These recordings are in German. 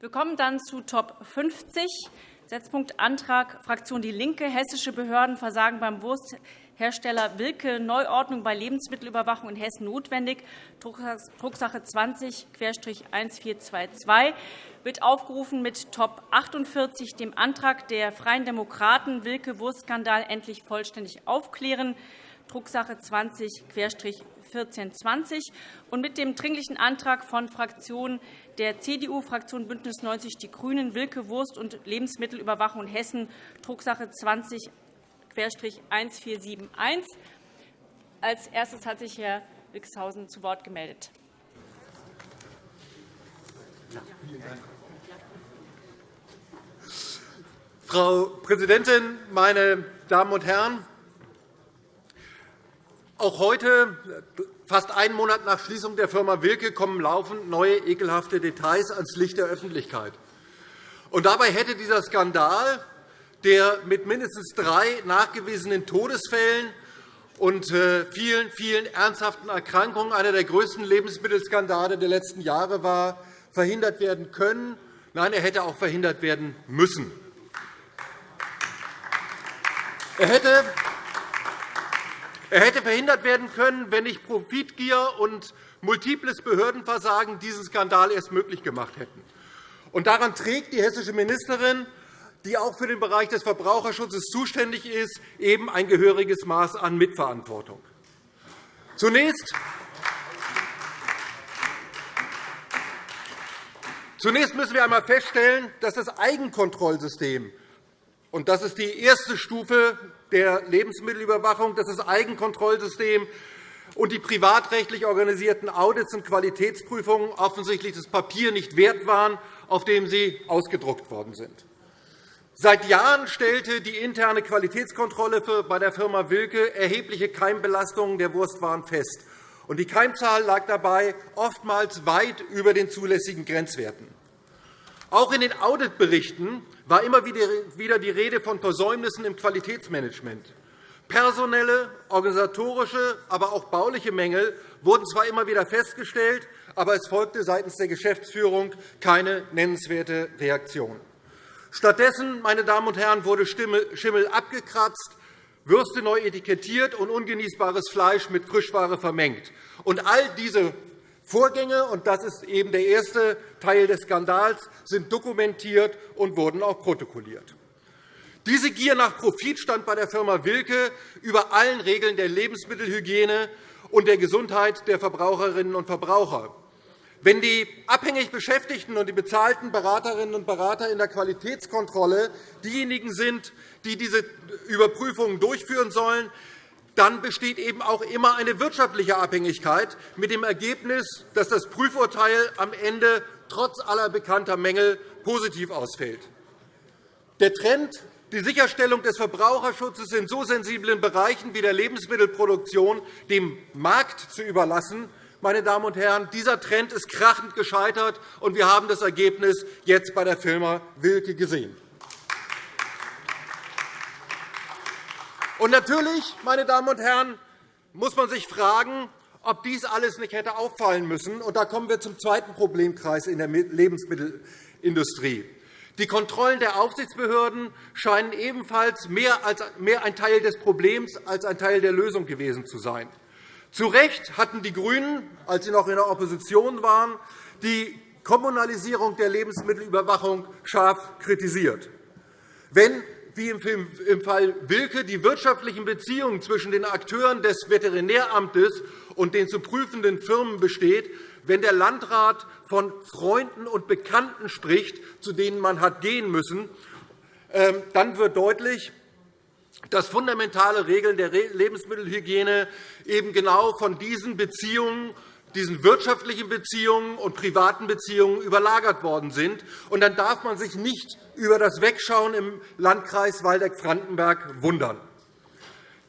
Wir kommen dann zu Top 50, Setzpunkt Antrag Fraktion DIE LINKE. Hessische Behörden versagen beim Wursthersteller Wilke Neuordnung bei Lebensmittelüberwachung in Hessen notwendig, Drucksache 20-1422 wird aufgerufen mit Top 48, dem Antrag der Freien Demokraten, Wilke Wurstskandal endlich vollständig aufklären, Drucksache 20 1420 und mit dem Dringlichen Antrag von Fraktionen der CDU, Fraktion BÜNDNIS 90 die GRÜNEN, Wilke Wurst- und Lebensmittelüberwachung Hessen, Drucksache 20-1471. Als erstes hat sich Herr Wixhausen zu Wort gemeldet. Frau Präsidentin, meine Damen und Herren! Auch heute, fast einen Monat nach Schließung der Firma Wilke, kommen laufend neue ekelhafte Details ans Licht der Öffentlichkeit. Und dabei hätte dieser Skandal, der mit mindestens drei nachgewiesenen Todesfällen und äh, vielen, vielen ernsthaften Erkrankungen einer der größten Lebensmittelskandale der letzten Jahre war, verhindert werden können. Nein, er hätte auch verhindert werden müssen. Er hätte er hätte verhindert werden können, wenn nicht Profitgier und multiples Behördenversagen diesen Skandal erst möglich gemacht hätten. Und daran trägt die hessische Ministerin, die auch für den Bereich des Verbraucherschutzes zuständig ist, eben ein gehöriges Maß an Mitverantwortung. Zunächst Zunächst müssen wir einmal feststellen, dass das Eigenkontrollsystem und das ist die erste Stufe der Lebensmittelüberwachung, das ist das Eigenkontrollsystem und die privatrechtlich organisierten Audits und Qualitätsprüfungen offensichtlich das Papier nicht wert waren, auf dem sie ausgedruckt worden sind. Seit Jahren stellte die interne Qualitätskontrolle bei der Firma Wilke erhebliche Keimbelastungen der Wurstwaren fest. Die Keimzahl lag dabei oftmals weit über den zulässigen Grenzwerten. Auch in den Auditberichten war immer wieder die Rede von Versäumnissen im Qualitätsmanagement. Personelle, organisatorische, aber auch bauliche Mängel wurden zwar immer wieder festgestellt, aber es folgte seitens der Geschäftsführung keine nennenswerte Reaktion. Stattdessen meine Damen und Herren, wurde Schimmel abgekratzt, Würste neu etikettiert und ungenießbares Fleisch mit Frischware vermengt. Und all diese Vorgänge, und das ist eben der erste Teil des Skandals, sind dokumentiert und wurden auch protokolliert. Diese Gier nach Profit stand bei der Firma Wilke über allen Regeln der Lebensmittelhygiene und der Gesundheit der Verbraucherinnen und Verbraucher. Wenn die abhängig Beschäftigten und die bezahlten Beraterinnen und Berater in der Qualitätskontrolle diejenigen sind, die diese Überprüfungen durchführen sollen, dann besteht eben auch immer eine wirtschaftliche Abhängigkeit mit dem Ergebnis, dass das Prüfurteil am Ende trotz aller bekannter Mängel positiv ausfällt. Der Trend, die Sicherstellung des Verbraucherschutzes in so sensiblen Bereichen wie der Lebensmittelproduktion dem Markt zu überlassen, meine Damen und Herren, dieser Trend ist krachend gescheitert, und wir haben das Ergebnis jetzt bei der Firma Wilke gesehen. Und natürlich, meine Damen und Herren, muss man sich fragen, ob dies alles nicht hätte auffallen müssen. Und da kommen wir zum zweiten Problemkreis in der Lebensmittelindustrie. Die Kontrollen der Aufsichtsbehörden scheinen ebenfalls mehr, als, mehr ein Teil des Problems als ein Teil der Lösung gewesen zu sein. Zu Recht hatten die GRÜNEN, als sie noch in der Opposition waren, die Kommunalisierung der Lebensmittelüberwachung scharf kritisiert. Wenn wie im Fall Wilke die wirtschaftlichen Beziehungen zwischen den Akteuren des Veterinäramtes und den zu prüfenden Firmen besteht, wenn der Landrat von Freunden und Bekannten spricht, zu denen man hat gehen müssen, ähm, dann wird deutlich, dass fundamentale Regeln der Lebensmittelhygiene eben genau von diesen Beziehungen diesen wirtschaftlichen Beziehungen und privaten Beziehungen überlagert worden sind. Und dann darf man sich nicht über das Wegschauen im Landkreis Waldeck-Frankenberg wundern.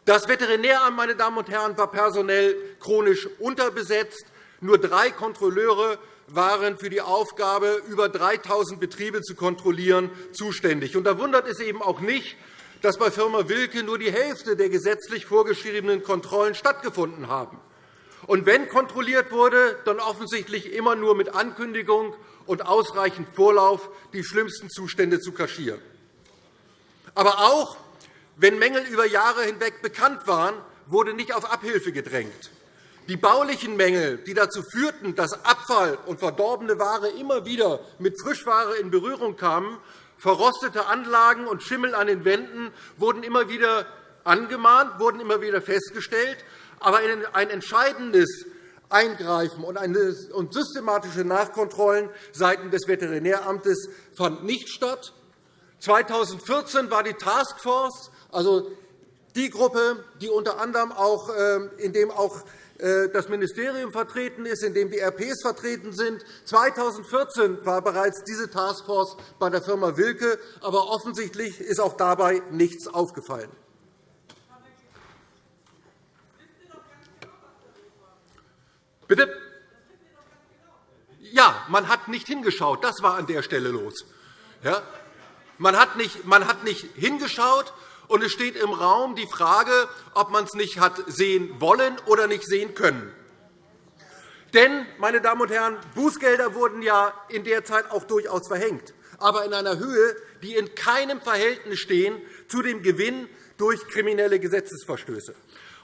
Das Veterinäramt meine Damen und Herren, war personell chronisch unterbesetzt. Nur drei Kontrolleure waren für die Aufgabe, über 3.000 Betriebe zu kontrollieren, zuständig. Und da wundert es eben auch nicht, dass bei Firma Wilke nur die Hälfte der gesetzlich vorgeschriebenen Kontrollen stattgefunden haben. Und wenn kontrolliert wurde, dann offensichtlich immer nur mit Ankündigung und ausreichend Vorlauf, die schlimmsten Zustände zu kaschieren. Aber auch wenn Mängel über Jahre hinweg bekannt waren, wurde nicht auf Abhilfe gedrängt. Die baulichen Mängel, die dazu führten, dass Abfall und verdorbene Ware immer wieder mit Frischware in Berührung kamen, verrostete Anlagen und Schimmel an den Wänden wurden immer wieder angemahnt, wurden immer wieder festgestellt. Aber ein entscheidendes Eingreifen und systematische Nachkontrollen seitens des Veterinäramtes fand nicht statt. 2014 war die Taskforce, also die Gruppe, die unter anderem auch, ähm, in dem auch äh, das Ministerium vertreten ist, in dem die RPs vertreten sind. 2014 war bereits diese Taskforce bei der Firma Wilke, aber offensichtlich ist auch dabei nichts aufgefallen. Bitte? Ja, man hat nicht hingeschaut. Das war an der Stelle los. Ja? Man, hat nicht, man hat nicht hingeschaut, und es steht im Raum die Frage, ob man es nicht hat sehen wollen oder nicht sehen können. Denn, meine Damen und Herren, Bußgelder wurden ja in der Zeit auch durchaus verhängt, aber in einer Höhe, die in keinem Verhältnis stehen zu dem Gewinn durch kriminelle Gesetzesverstöße.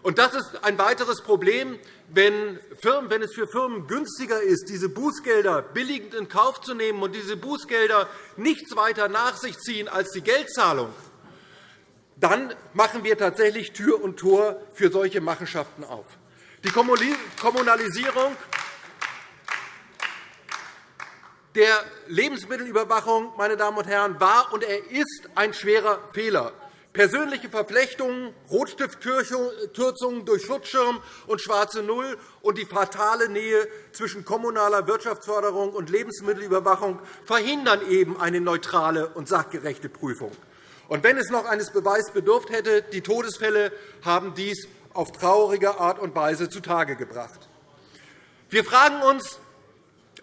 Und das ist ein weiteres Problem, wenn, Firmen, wenn es für Firmen günstiger ist, diese Bußgelder billigend in Kauf zu nehmen und diese Bußgelder nichts weiter nach sich ziehen als die Geldzahlung, dann machen wir tatsächlich Tür und Tor für solche Machenschaften auf. Die Kommunalisierung der Lebensmittelüberwachung meine Damen und Herren, war und er ist ein schwerer Fehler. Persönliche Verflechtungen, Rotstiftkürzungen durch Schutzschirm und schwarze Null und die fatale Nähe zwischen kommunaler Wirtschaftsförderung und Lebensmittelüberwachung verhindern eben eine neutrale und sachgerechte Prüfung. Und wenn es noch eines Beweises bedurft hätte, die Todesfälle haben dies auf traurige Art und Weise zutage gebracht. Wir fragen uns,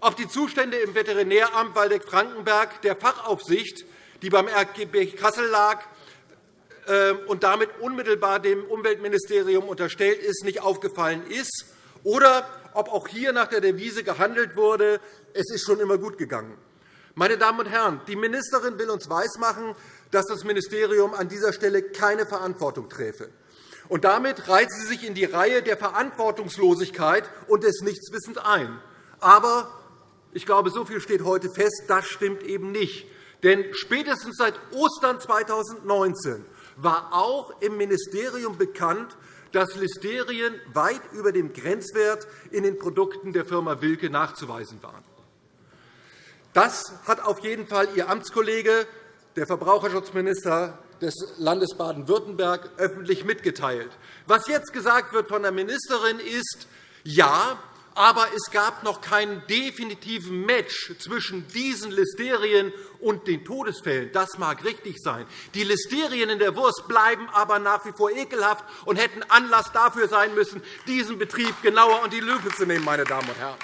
ob die Zustände im Veterinäramt Waldeck-Frankenberg der Fachaufsicht, die beim RGB Kassel lag und damit unmittelbar dem Umweltministerium unterstellt ist, nicht aufgefallen ist, oder ob auch hier nach der Devise gehandelt wurde, es ist schon immer gut gegangen. Meine Damen und Herren, die Ministerin will uns weismachen, dass das Ministerium an dieser Stelle keine Verantwortung träfe. Und damit reiht sie sich in die Reihe der Verantwortungslosigkeit und des Nichtswissens ein. Aber ich glaube, so viel steht heute fest, das stimmt eben nicht. Denn spätestens seit Ostern 2019 war auch im Ministerium bekannt, dass Listerien weit über dem Grenzwert in den Produkten der Firma Wilke nachzuweisen waren. Das hat auf jeden Fall Ihr Amtskollege der Verbraucherschutzminister des Landes Baden-Württemberg öffentlich mitgeteilt. Was jetzt gesagt wird von der Ministerin ist, ja, aber es gab noch keinen definitiven Match zwischen diesen Listerien und den Todesfällen. Das mag richtig sein. Die Listerien in der Wurst bleiben aber nach wie vor ekelhaft und hätten Anlass dafür sein müssen, diesen Betrieb genauer unter die Lupe zu nehmen. Meine Damen und Herren.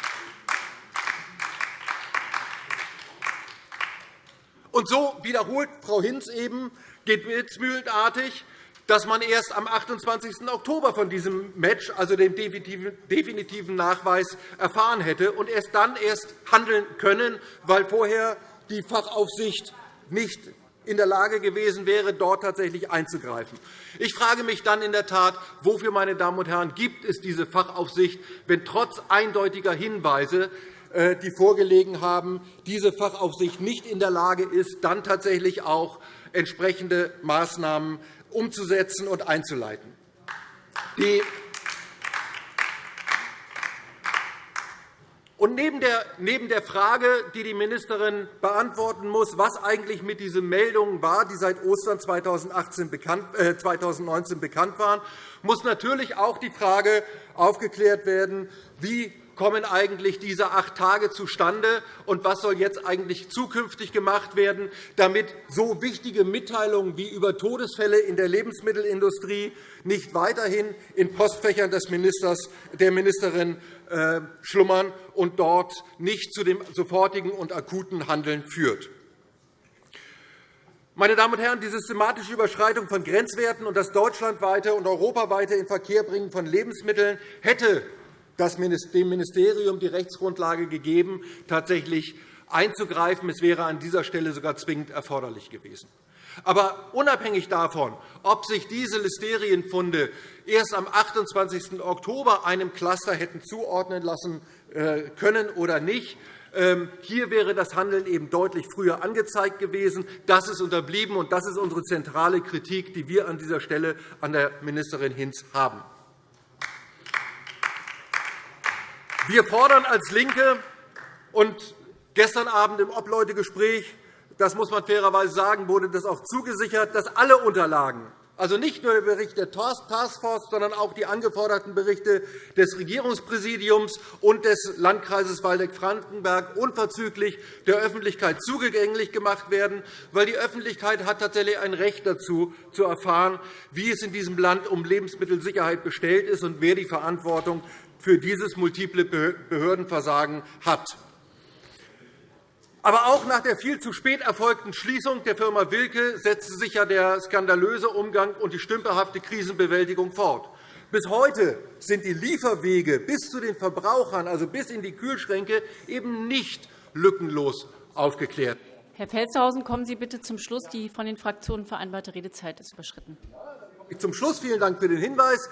Und so wiederholt Frau Hinz eben gebetsmühlenartig, dass man erst am 28. Oktober von diesem Match, also dem definitiven Nachweis, erfahren hätte und erst dann erst handeln können, weil vorher die Fachaufsicht nicht in der Lage gewesen wäre, dort tatsächlich einzugreifen. Ich frage mich dann in der Tat, wofür, meine Damen und Herren, gibt es diese Fachaufsicht, wenn trotz eindeutiger Hinweise äh, die vorgelegen haben, diese Fachaufsicht nicht in der Lage ist, dann tatsächlich auch entsprechende Maßnahmen umzusetzen und einzuleiten. Und neben der Frage, die die Ministerin beantworten muss, was eigentlich mit diesen Meldungen war, die seit Ostern 2019 bekannt waren, muss natürlich auch die Frage aufgeklärt werden, wie kommen eigentlich diese acht Tage zustande, und was soll jetzt eigentlich zukünftig gemacht werden, damit so wichtige Mitteilungen wie über Todesfälle in der Lebensmittelindustrie nicht weiterhin in Postfächern des Ministers, der Ministerin äh, schlummern und dort nicht zu dem sofortigen und akuten Handeln führt. Meine Damen und Herren, die systematische Überschreitung von Grenzwerten und das deutschlandweite und europaweite Inverkehrbringen von Lebensmitteln hätte dem Ministerium die Rechtsgrundlage gegeben, tatsächlich einzugreifen. Es wäre an dieser Stelle sogar zwingend erforderlich gewesen. Aber unabhängig davon, ob sich diese Listerienfunde erst am 28. Oktober einem Cluster hätten zuordnen lassen äh, können oder nicht, ähm, hier wäre das Handeln eben deutlich früher angezeigt gewesen. Das ist unterblieben, und das ist unsere zentrale Kritik, die wir an dieser Stelle an der Ministerin Hinz haben. Wir fordern als LINKE und gestern Abend im Obleutegespräch das muss man fairerweise sagen, wurde das auch zugesichert, dass alle Unterlagen, also nicht nur der Bericht der Taskforce, sondern auch die angeforderten Berichte des Regierungspräsidiums und des Landkreises Waldeck-Frankenberg unverzüglich der Öffentlichkeit zugänglich gemacht werden, weil die Öffentlichkeit hat tatsächlich ein Recht dazu, zu erfahren, wie es in diesem Land um Lebensmittelsicherheit bestellt ist und wer die Verantwortung für dieses multiple Behördenversagen hat. Aber auch nach der viel zu spät erfolgten Schließung der Firma Wilke setzte sich ja der skandalöse Umgang und die stümperhafte Krisenbewältigung fort. Bis heute sind die Lieferwege bis zu den Verbrauchern, also bis in die Kühlschränke, eben nicht lückenlos aufgeklärt. Herr Pelzhausen, kommen Sie bitte zum Schluss. Die von den Fraktionen vereinbarte Redezeit ist überschritten. Zum Schluss vielen Dank für den Hinweis.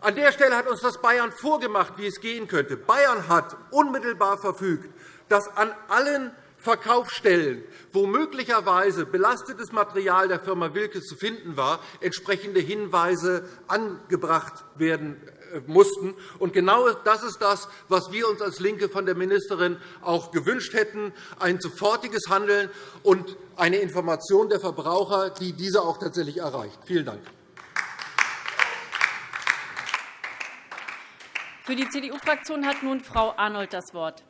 An der Stelle hat uns das Bayern vorgemacht, wie es gehen könnte. Bayern hat unmittelbar verfügt, dass an allen Verkaufsstellen, wo möglicherweise belastetes Material der Firma Wilke zu finden war, entsprechende Hinweise angebracht werden äh, mussten. Und genau das ist das, was wir uns als LINKE von der Ministerin auch gewünscht hätten, ein sofortiges Handeln und eine Information der Verbraucher, die diese auch tatsächlich erreicht. Vielen Dank. Für die CDU-Fraktion hat nun Frau Arnold das Wort.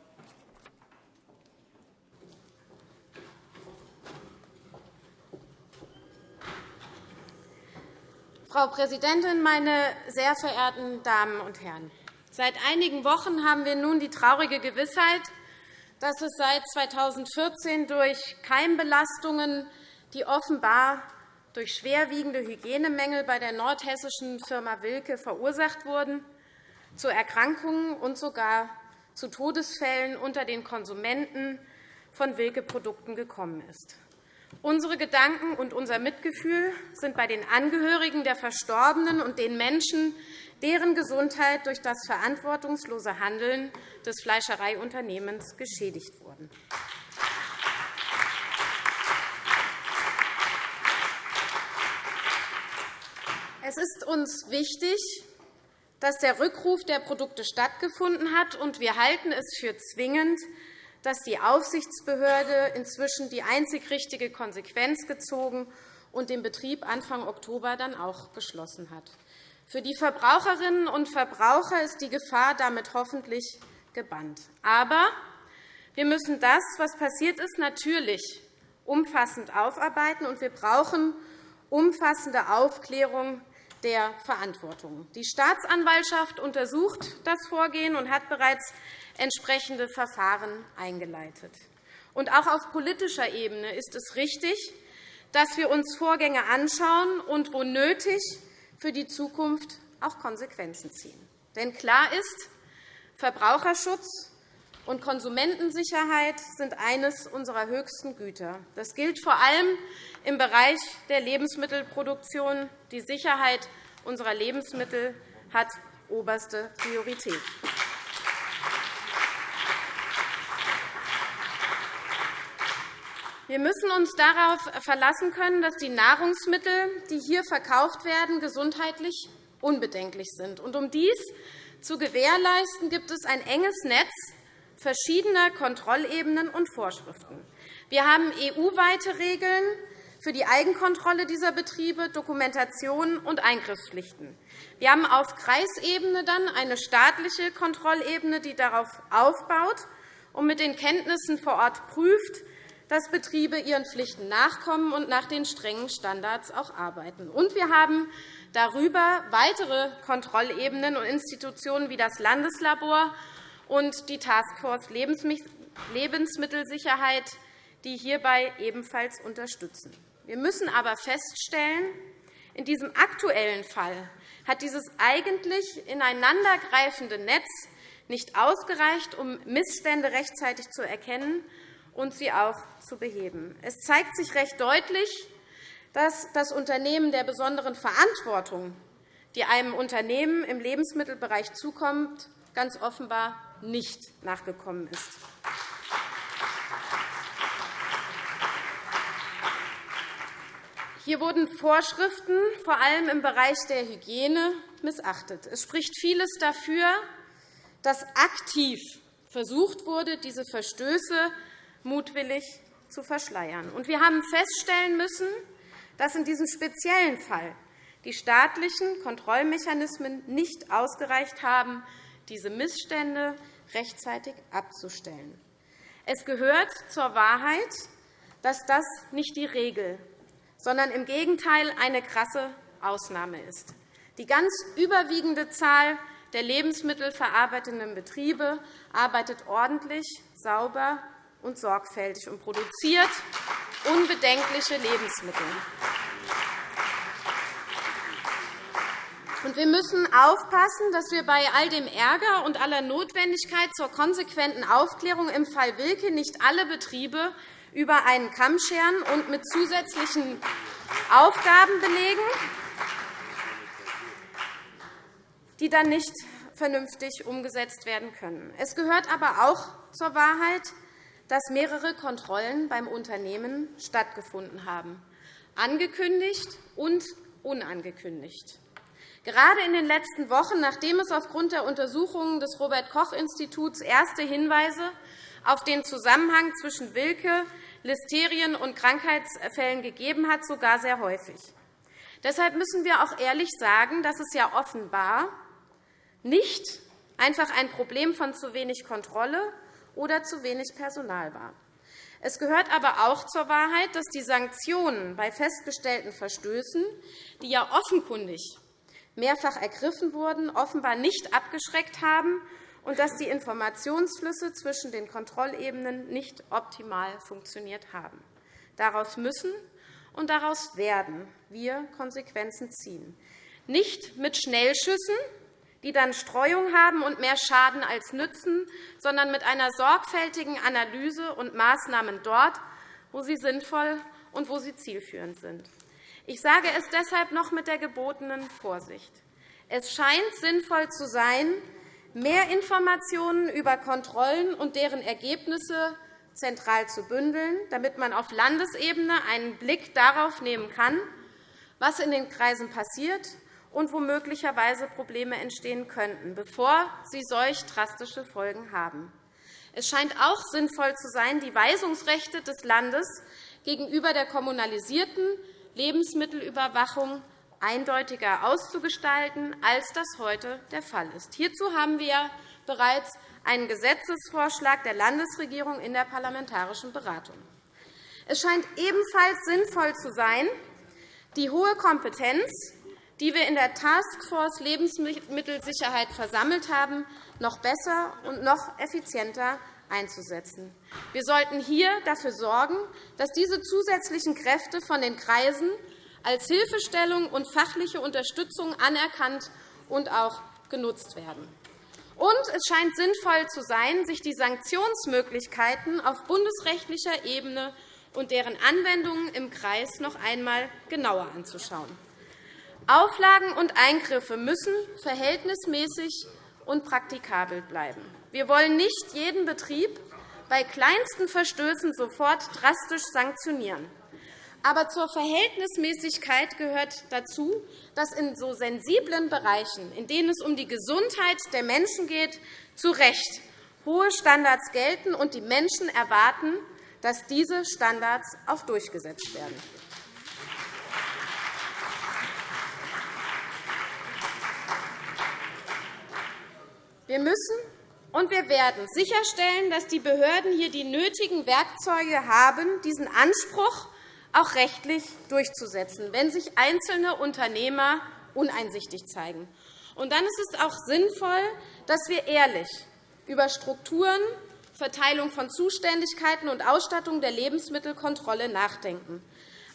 Frau Präsidentin, meine sehr verehrten Damen und Herren! Seit einigen Wochen haben wir nun die traurige Gewissheit, dass es seit 2014 durch Keimbelastungen, die offenbar durch schwerwiegende Hygienemängel bei der nordhessischen Firma Wilke verursacht wurden, zu Erkrankungen und sogar zu Todesfällen unter den Konsumenten von Wilke-Produkten gekommen ist. Unsere Gedanken und unser Mitgefühl sind bei den Angehörigen der Verstorbenen und den Menschen, deren Gesundheit durch das verantwortungslose Handeln des Fleischereiunternehmens geschädigt wurden. Es ist uns wichtig, dass der Rückruf der Produkte stattgefunden hat, und wir halten es für zwingend, dass die Aufsichtsbehörde inzwischen die einzig richtige Konsequenz gezogen und den Betrieb Anfang Oktober dann auch geschlossen hat. Für die Verbraucherinnen und Verbraucher ist die Gefahr damit hoffentlich gebannt. Aber wir müssen das, was passiert ist, natürlich umfassend aufarbeiten, und wir brauchen umfassende Aufklärung der Verantwortung. Die Staatsanwaltschaft untersucht das Vorgehen und hat bereits entsprechende Verfahren eingeleitet. Und auch auf politischer Ebene ist es richtig, dass wir uns Vorgänge anschauen und, wo nötig, für die Zukunft auch Konsequenzen ziehen. Denn klar ist, Verbraucherschutz und Konsumentensicherheit sind eines unserer höchsten Güter. Das gilt vor allem im Bereich der Lebensmittelproduktion. Die Sicherheit unserer Lebensmittel hat oberste Priorität. Wir müssen uns darauf verlassen können, dass die Nahrungsmittel, die hier verkauft werden, gesundheitlich unbedenklich sind. Um dies zu gewährleisten, gibt es ein enges Netz verschiedener Kontrollebenen und Vorschriften. Wir haben EU-weite Regeln für die Eigenkontrolle dieser Betriebe, Dokumentation und Eingriffspflichten. Wir haben auf Kreisebene dann eine staatliche Kontrollebene, die darauf aufbaut und mit den Kenntnissen vor Ort prüft, dass Betriebe ihren Pflichten nachkommen und nach den strengen Standards auch arbeiten. Und wir haben darüber weitere Kontrollebenen und Institutionen wie das Landeslabor und die Taskforce Lebensmittelsicherheit, die hierbei ebenfalls unterstützen. Wir müssen aber feststellen, in diesem aktuellen Fall hat dieses eigentlich ineinandergreifende Netz nicht ausgereicht, um Missstände rechtzeitig zu erkennen und sie auch zu beheben. Es zeigt sich recht deutlich, dass das Unternehmen der besonderen Verantwortung, die einem Unternehmen im Lebensmittelbereich zukommt, ganz offenbar nicht nachgekommen ist. Hier wurden Vorschriften, vor allem im Bereich der Hygiene, missachtet. Es spricht vieles dafür, dass aktiv versucht wurde, diese Verstöße mutwillig zu verschleiern. wir haben feststellen müssen, dass in diesem speziellen Fall die staatlichen Kontrollmechanismen nicht ausgereicht haben, diese Missstände rechtzeitig abzustellen. Es gehört zur Wahrheit, dass das nicht die Regel, sondern im Gegenteil eine krasse Ausnahme ist. Die ganz überwiegende Zahl der lebensmittelverarbeitenden Betriebe arbeitet ordentlich, sauber und sorgfältig und produziert unbedenkliche Lebensmittel. Wir müssen aufpassen, dass wir bei all dem Ärger und aller Notwendigkeit zur konsequenten Aufklärung im Fall Wilke nicht alle Betriebe über einen Kamm scheren und mit zusätzlichen Aufgaben belegen, die dann nicht vernünftig umgesetzt werden können. Es gehört aber auch zur Wahrheit, dass mehrere Kontrollen beim Unternehmen stattgefunden haben, angekündigt und unangekündigt. Gerade in den letzten Wochen, nachdem es aufgrund der Untersuchungen des Robert-Koch-Instituts erste Hinweise auf den Zusammenhang zwischen Wilke, Listerien und Krankheitsfällen gegeben hat, sogar sehr häufig. Deshalb müssen wir auch ehrlich sagen, dass es ja offenbar nicht einfach ein Problem von zu wenig Kontrolle oder zu wenig Personal war. Es gehört aber auch zur Wahrheit, dass die Sanktionen bei festgestellten Verstößen, die ja offenkundig mehrfach ergriffen wurden, offenbar nicht abgeschreckt haben und dass die Informationsflüsse zwischen den Kontrollebenen nicht optimal funktioniert haben. Daraus müssen und daraus werden wir Konsequenzen ziehen. Nicht mit Schnellschüssen, die dann Streuung haben und mehr Schaden als nützen, sondern mit einer sorgfältigen Analyse und Maßnahmen dort, wo sie sinnvoll und wo sie zielführend sind. Ich sage es deshalb noch mit der gebotenen Vorsicht. Es scheint sinnvoll zu sein, mehr Informationen über Kontrollen und deren Ergebnisse zentral zu bündeln, damit man auf Landesebene einen Blick darauf nehmen kann, was in den Kreisen passiert und wo möglicherweise Probleme entstehen könnten, bevor sie solch drastische Folgen haben. Es scheint auch sinnvoll zu sein, die Weisungsrechte des Landes gegenüber der kommunalisierten Lebensmittelüberwachung eindeutiger auszugestalten, als das heute der Fall ist. Hierzu haben wir bereits einen Gesetzesvorschlag der Landesregierung in der parlamentarischen Beratung. Es scheint ebenfalls sinnvoll zu sein, die hohe Kompetenz, die wir in der Taskforce Lebensmittelsicherheit versammelt haben, noch besser und noch effizienter einzusetzen. Wir sollten hier dafür sorgen, dass diese zusätzlichen Kräfte von den Kreisen als Hilfestellung und fachliche Unterstützung anerkannt und auch genutzt werden. Und es scheint sinnvoll zu sein, sich die Sanktionsmöglichkeiten auf bundesrechtlicher Ebene und deren Anwendungen im Kreis noch einmal genauer anzuschauen. Auflagen und Eingriffe müssen verhältnismäßig und praktikabel bleiben. Wir wollen nicht jeden Betrieb bei kleinsten Verstößen sofort drastisch sanktionieren. Aber zur Verhältnismäßigkeit gehört dazu, dass in so sensiblen Bereichen, in denen es um die Gesundheit der Menschen geht, zu Recht hohe Standards gelten und die Menschen erwarten, dass diese Standards auch durchgesetzt werden. Wir müssen und wir werden sicherstellen, dass die Behörden hier die nötigen Werkzeuge haben, diesen Anspruch auch rechtlich durchzusetzen, wenn sich einzelne Unternehmer uneinsichtig zeigen. Und dann ist es auch sinnvoll, dass wir ehrlich über Strukturen, Verteilung von Zuständigkeiten und Ausstattung der Lebensmittelkontrolle nachdenken.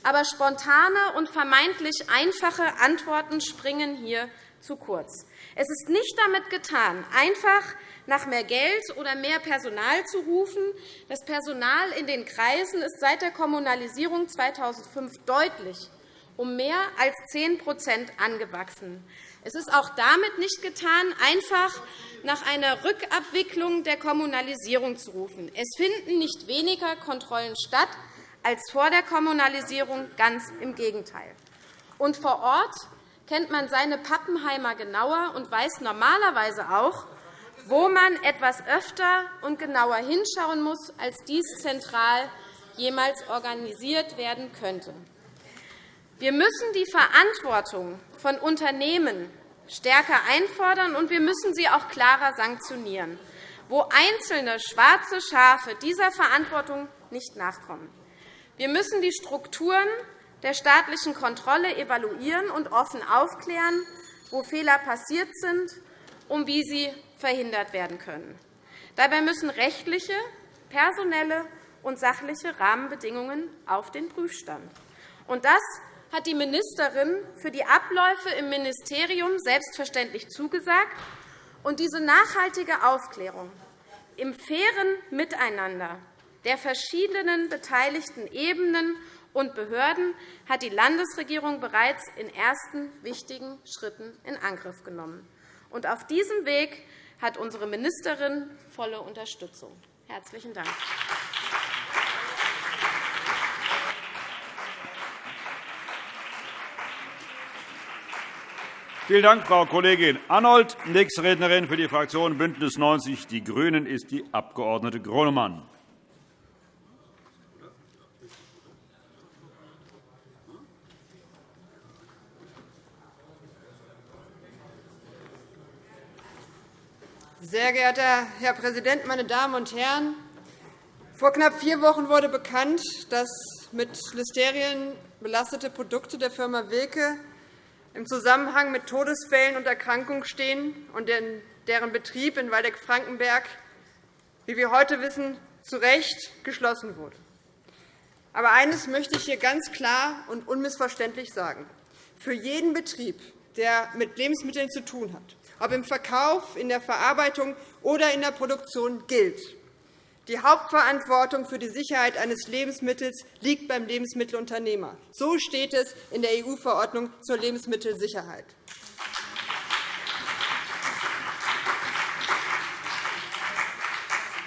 Aber spontane und vermeintlich einfache Antworten springen hier zu kurz. Es ist nicht damit getan, einfach nach mehr Geld oder mehr Personal zu rufen. Das Personal in den Kreisen ist seit der Kommunalisierung 2005 deutlich um mehr als 10% angewachsen. Es ist auch damit nicht getan, einfach nach einer Rückabwicklung der Kommunalisierung zu rufen. Es finden nicht weniger Kontrollen statt als vor der Kommunalisierung, ganz im Gegenteil. Und vor Ort kennt man seine Pappenheimer genauer und weiß normalerweise auch, wo man etwas öfter und genauer hinschauen muss, als dies zentral jemals organisiert werden könnte. Wir müssen die Verantwortung von Unternehmen stärker einfordern, und wir müssen sie auch klarer sanktionieren, wo einzelne schwarze Schafe dieser Verantwortung nicht nachkommen. Wir müssen die Strukturen der staatlichen Kontrolle evaluieren und offen aufklären, wo Fehler passiert sind und wie sie verhindert werden können. Dabei müssen rechtliche, personelle und sachliche Rahmenbedingungen auf den Prüfstand. Das hat die Ministerin für die Abläufe im Ministerium selbstverständlich zugesagt. Und diese nachhaltige Aufklärung im fairen Miteinander der verschiedenen beteiligten Ebenen und Behörden hat die Landesregierung bereits in ersten wichtigen Schritten in Angriff genommen. Und auf diesem Weg hat unsere Ministerin volle Unterstützung. – Herzlichen Dank. Vielen Dank, Frau Kollegin Arnold. Nächste Rednerin für die Fraktion BÜNDNIS 90 die GRÜNEN ist die Abg. Gronemann. Sehr geehrter Herr Präsident, meine Damen und Herren! Vor knapp vier Wochen wurde bekannt, dass mit Listerien belastete Produkte der Firma Wilke im Zusammenhang mit Todesfällen und Erkrankungen stehen und deren Betrieb in Waldeck-Frankenberg, wie wir heute wissen, zu Recht geschlossen wurde. Aber eines möchte ich hier ganz klar und unmissverständlich sagen. Für jeden Betrieb, der mit Lebensmitteln zu tun hat, ob im Verkauf, in der Verarbeitung oder in der Produktion, gilt. Die Hauptverantwortung für die Sicherheit eines Lebensmittels liegt beim Lebensmittelunternehmer. So steht es in der EU-Verordnung zur Lebensmittelsicherheit.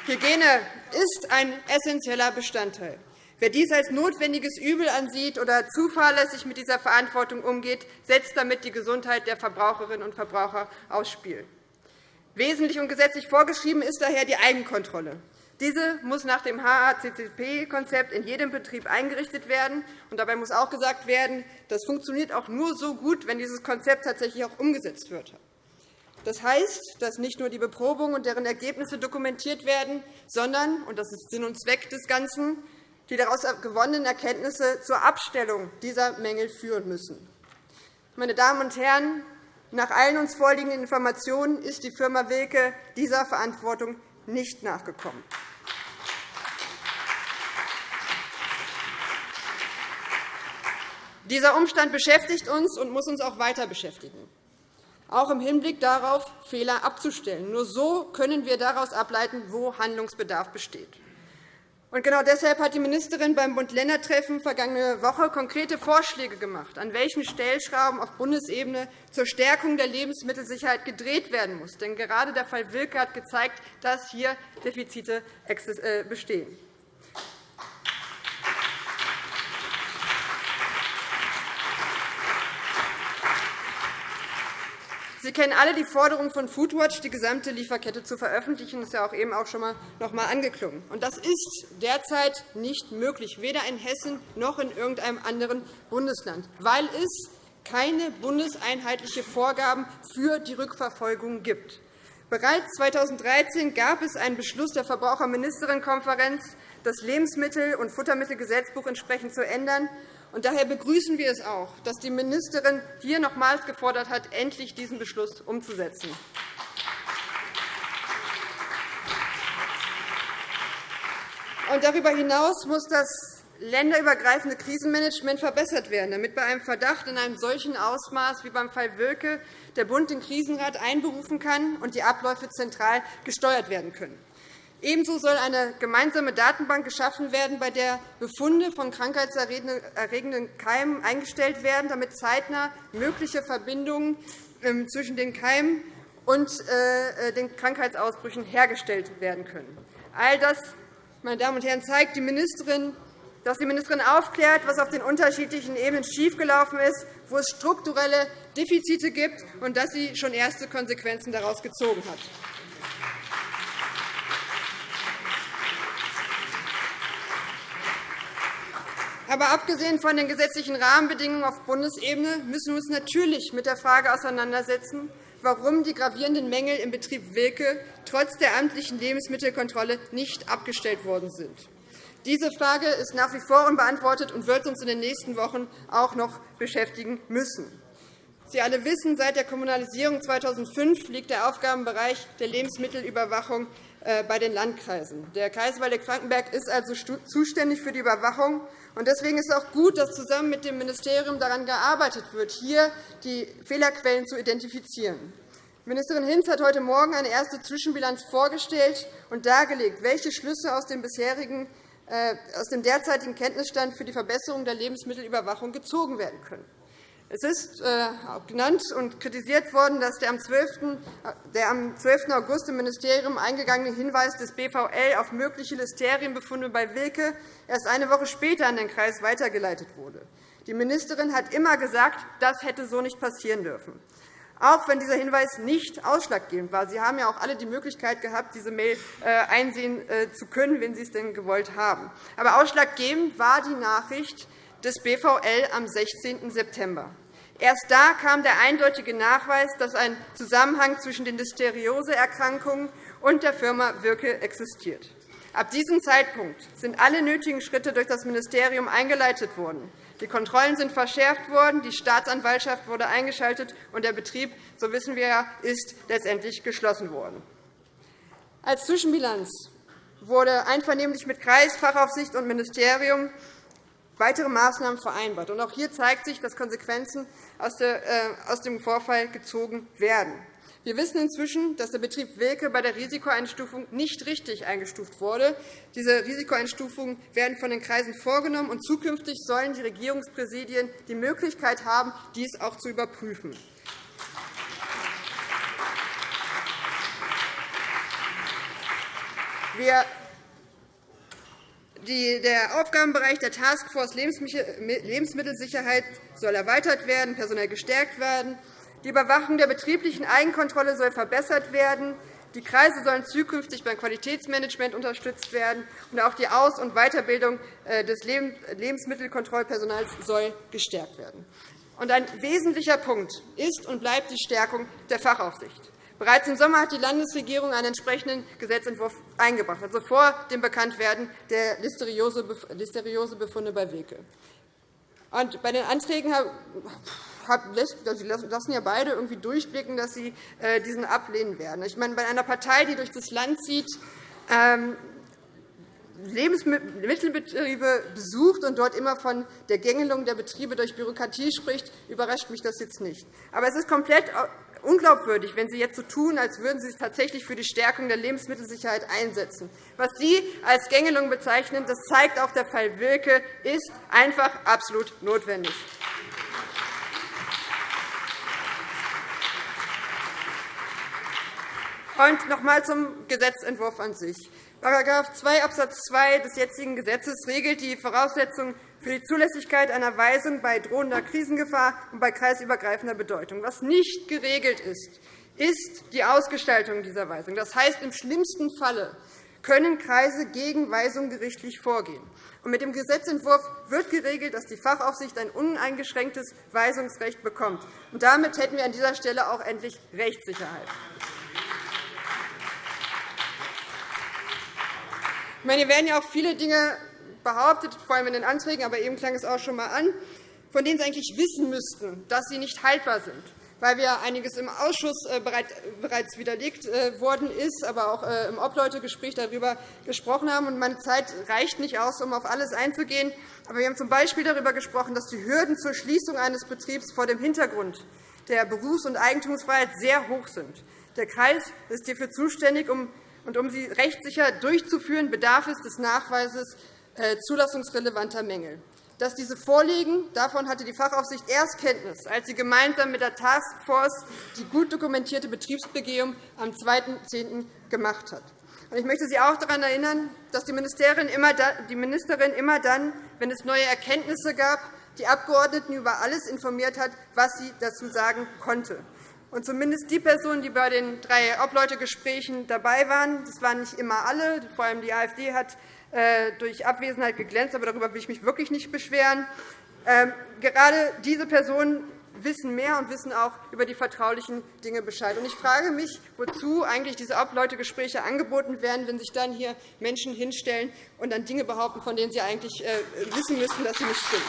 Hygiene ist ein essentieller Bestandteil. Wer dies als notwendiges Übel ansieht oder zuverlässig mit dieser Verantwortung umgeht, setzt damit die Gesundheit der Verbraucherinnen und Verbraucher aufs Spiel. Wesentlich und gesetzlich vorgeschrieben ist daher die Eigenkontrolle. Diese muss nach dem HACCP-Konzept in jedem Betrieb eingerichtet werden. dabei muss auch gesagt werden, das funktioniert auch nur so gut, wenn dieses Konzept tatsächlich auch umgesetzt wird. Das heißt, dass nicht nur die Beprobungen und deren Ergebnisse dokumentiert werden, sondern, und das ist Sinn und Zweck des Ganzen, die daraus gewonnenen Erkenntnisse zur Abstellung dieser Mängel führen müssen. Meine Damen und Herren, nach allen uns vorliegenden Informationen ist die Firma Wilke dieser Verantwortung nicht nachgekommen. Dieser Umstand beschäftigt uns und muss uns auch weiter beschäftigen, auch im Hinblick darauf, Fehler abzustellen. Nur so können wir daraus ableiten, wo Handlungsbedarf besteht. Und genau deshalb hat die Ministerin beim Bund-Länder-Treffen vergangene Woche konkrete Vorschläge gemacht, an welchen Stellschrauben auf Bundesebene zur Stärkung der Lebensmittelsicherheit gedreht werden muss. Denn gerade der Fall Wilke hat gezeigt, dass hier Defizite äh, bestehen. Sie kennen alle die Forderung von Foodwatch, die gesamte Lieferkette zu veröffentlichen. Das ist ja auch eben auch schon noch einmal angeklungen. Das ist derzeit nicht möglich, weder in Hessen noch in irgendeinem anderen Bundesland, weil es keine bundeseinheitlichen Vorgaben für die Rückverfolgung gibt. Bereits 2013 gab es einen Beschluss der Verbraucherministerinnenkonferenz, das Lebensmittel- und Futtermittelgesetzbuch entsprechend zu ändern. Und daher begrüßen wir es auch, dass die Ministerin hier nochmals gefordert hat, endlich diesen Beschluss umzusetzen. Und darüber hinaus muss das länderübergreifende Krisenmanagement verbessert werden, damit bei einem Verdacht in einem solchen Ausmaß wie beim Fall Wilke der Bund den Krisenrat einberufen kann und die Abläufe zentral gesteuert werden können. Ebenso soll eine gemeinsame Datenbank geschaffen werden, bei der Befunde von krankheitserregenden Keimen eingestellt werden, damit zeitnah mögliche Verbindungen ähm, zwischen den Keimen und äh, den Krankheitsausbrüchen hergestellt werden können. All das meine Damen und Herren, zeigt die Ministerin, dass die Ministerin aufklärt, was auf den unterschiedlichen Ebenen schiefgelaufen ist, wo es strukturelle Defizite gibt und dass sie schon erste Konsequenzen daraus gezogen hat. Aber abgesehen von den gesetzlichen Rahmenbedingungen auf Bundesebene müssen wir uns natürlich mit der Frage auseinandersetzen, warum die gravierenden Mängel im Betrieb Wilke trotz der amtlichen Lebensmittelkontrolle nicht abgestellt worden sind. Diese Frage ist nach wie vor unbeantwortet und wird uns in den nächsten Wochen auch noch beschäftigen müssen. Sie alle wissen, seit der Kommunalisierung 2005 liegt der Aufgabenbereich der Lebensmittelüberwachung äh, bei den Landkreisen. Der Kreis Waldeck-Frankenberg ist also zuständig für die Überwachung. Deswegen ist es auch gut, dass zusammen mit dem Ministerium daran gearbeitet wird, hier die Fehlerquellen zu identifizieren. Ministerin Hinz hat heute Morgen eine erste Zwischenbilanz vorgestellt und dargelegt, welche Schlüsse aus dem, bisherigen, äh, aus dem derzeitigen Kenntnisstand für die Verbesserung der Lebensmittelüberwachung gezogen werden können. Es ist äh, genannt und kritisiert worden, dass der am 12. August im Ministerium eingegangene Hinweis des BVL auf mögliche Listerienbefunde bei Wilke erst eine Woche später an den Kreis weitergeleitet wurde. Die Ministerin hat immer gesagt, das hätte so nicht passieren dürfen. Auch wenn dieser Hinweis nicht ausschlaggebend war. Sie haben ja auch alle die Möglichkeit gehabt, diese Mail äh, einsehen äh, zu können, wenn Sie es denn gewollt haben. Aber ausschlaggebend war die Nachricht, des BVL am 16. September. Erst da kam der eindeutige Nachweis, dass ein Zusammenhang zwischen den Listerioseerkrankungen und der Firma Wirke existiert. Ab diesem Zeitpunkt sind alle nötigen Schritte durch das Ministerium eingeleitet worden. Die Kontrollen sind verschärft worden, die Staatsanwaltschaft wurde eingeschaltet, und der Betrieb, so wissen wir ja, ist letztendlich geschlossen worden. Als Zwischenbilanz wurde einvernehmlich mit Kreis, Fachaufsicht und Ministerium weitere Maßnahmen vereinbart. Auch hier zeigt sich, dass Konsequenzen äh, aus dem Vorfall gezogen werden. Wir wissen inzwischen, dass der Betrieb Wilke bei der Risikoeinstufung nicht richtig eingestuft wurde. Diese Risikoeinstufungen werden von den Kreisen vorgenommen, und zukünftig sollen die Regierungspräsidien die Möglichkeit haben, dies auch zu überprüfen. Wir der Aufgabenbereich der Taskforce Lebensmittelsicherheit soll erweitert werden, personell gestärkt werden. Die Überwachung der betrieblichen Eigenkontrolle soll verbessert werden. Die Kreise sollen zukünftig beim Qualitätsmanagement unterstützt werden. Und auch die Aus- und Weiterbildung äh, des Lebensmittelkontrollpersonals soll gestärkt werden. ein wesentlicher Punkt ist und bleibt die Stärkung der Fachaufsicht. Bereits im Sommer hat die Landesregierung einen entsprechenden Gesetzentwurf eingebracht, also vor dem Bekanntwerden der Listeriosebefunde bei Wilke. Und bei den Anträgen Sie lassen ja beide irgendwie durchblicken, dass Sie äh, diesen ablehnen werden. Ich meine, bei einer Partei, die durch das Land zieht, ähm, Lebensmittelbetriebe besucht und dort immer von der Gängelung der Betriebe durch Bürokratie spricht, überrascht mich das jetzt nicht. Aber es ist komplett unglaubwürdig, wenn Sie jetzt so tun, als würden Sie sich tatsächlich für die Stärkung der Lebensmittelsicherheit einsetzen. Was Sie als Gängelung bezeichnen, das zeigt auch der Fall Wilke, ist einfach absolut notwendig. Und noch einmal zum Gesetzentwurf an sich. § 2 Abs. 2 des jetzigen Gesetzes regelt die Voraussetzungen für die Zulässigkeit einer Weisung bei drohender Krisengefahr und bei kreisübergreifender Bedeutung. Was nicht geregelt ist, ist die Ausgestaltung dieser Weisung. Das heißt, im schlimmsten Falle können Kreise gegen Weisung gerichtlich vorgehen. mit dem Gesetzentwurf wird geregelt, dass die Fachaufsicht ein uneingeschränktes Weisungsrecht bekommt. damit hätten wir an dieser Stelle auch endlich Rechtssicherheit. Hier werden ja auch viele Dinge behauptet, vor allem in den Anträgen, aber eben klang es auch schon einmal an, von denen Sie eigentlich wissen müssten, dass sie nicht haltbar sind. weil wir einiges im Ausschuss äh, bereits widerlegt äh, worden ist, aber auch äh, im Obleutegespräch darüber gesprochen haben. Meine Zeit reicht nicht aus, um auf alles einzugehen. Aber wir haben z. B. darüber gesprochen, dass die Hürden zur Schließung eines Betriebs vor dem Hintergrund der Berufs- und Eigentumsfreiheit sehr hoch sind. Der Kreis ist hierfür zuständig, und um sie rechtssicher durchzuführen, bedarf es des Nachweises zulassungsrelevanter Mängel dass diese vorliegen. Davon hatte die Fachaufsicht erst Kenntnis, als sie gemeinsam mit der Taskforce die gut dokumentierte Betriebsbegehung am 2.10. gemacht hat. Ich möchte Sie auch daran erinnern, dass die Ministerin immer dann, wenn es neue Erkenntnisse gab, die Abgeordneten über alles informiert hat, was sie dazu sagen konnte. Und zumindest die Personen, die bei den drei Obleutegesprächen dabei waren, das waren nicht immer alle, vor allem die AfD hat äh, durch Abwesenheit geglänzt, aber darüber will ich mich wirklich nicht beschweren. Ähm, gerade diese Personen wissen mehr und wissen auch über die vertraulichen Dinge Bescheid. Ich frage mich, wozu eigentlich diese Obleutegespräche angeboten werden, wenn sich dann hier Menschen hinstellen und dann Dinge behaupten, von denen sie eigentlich äh, wissen müssten, dass sie nicht stimmen.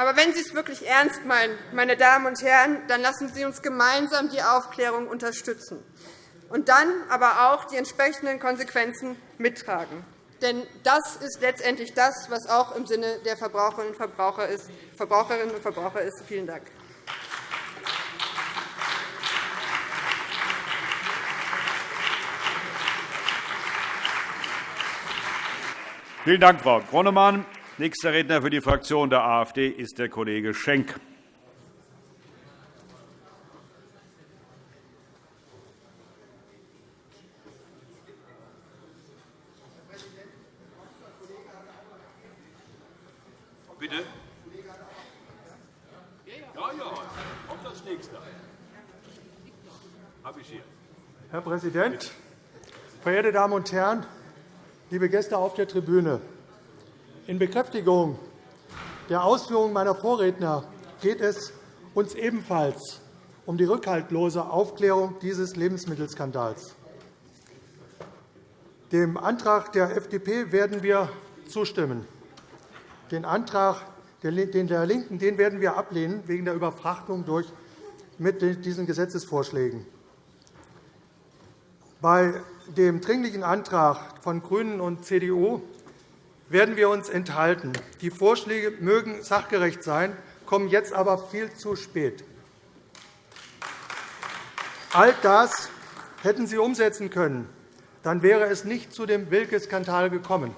Aber wenn Sie es wirklich ernst meinen, meine Damen und Herren, dann lassen Sie uns gemeinsam die Aufklärung unterstützen und dann aber auch die entsprechenden Konsequenzen mittragen. Denn das ist letztendlich das, was auch im Sinne der Verbraucherinnen und Verbraucher ist. Verbraucherinnen und Verbraucher ist. Vielen Dank. Vielen Dank, Frau Gronemann. Nächster Redner für die Fraktion der AfD ist der Kollege Schenk. Bitte? Ja, ja, kommt das nächste. Habe ich hier. Herr Präsident, verehrte Damen und Herren, liebe Gäste auf der Tribüne! In Bekräftigung der Ausführungen meiner Vorredner geht es uns ebenfalls um die rückhaltlose Aufklärung dieses Lebensmittelskandals. Dem Antrag der FDP werden wir zustimmen. Den Antrag der LINKEN den werden wir ablehnen, wegen der Überfrachtung durch mit diesen Gesetzesvorschlägen. Bei dem Dringlichen Antrag von GRÜNEN und CDU werden wir uns enthalten. Die Vorschläge mögen sachgerecht sein, kommen jetzt aber viel zu spät. All das hätten Sie umsetzen können. Dann wäre es nicht zu dem Wilke-Skandal gekommen.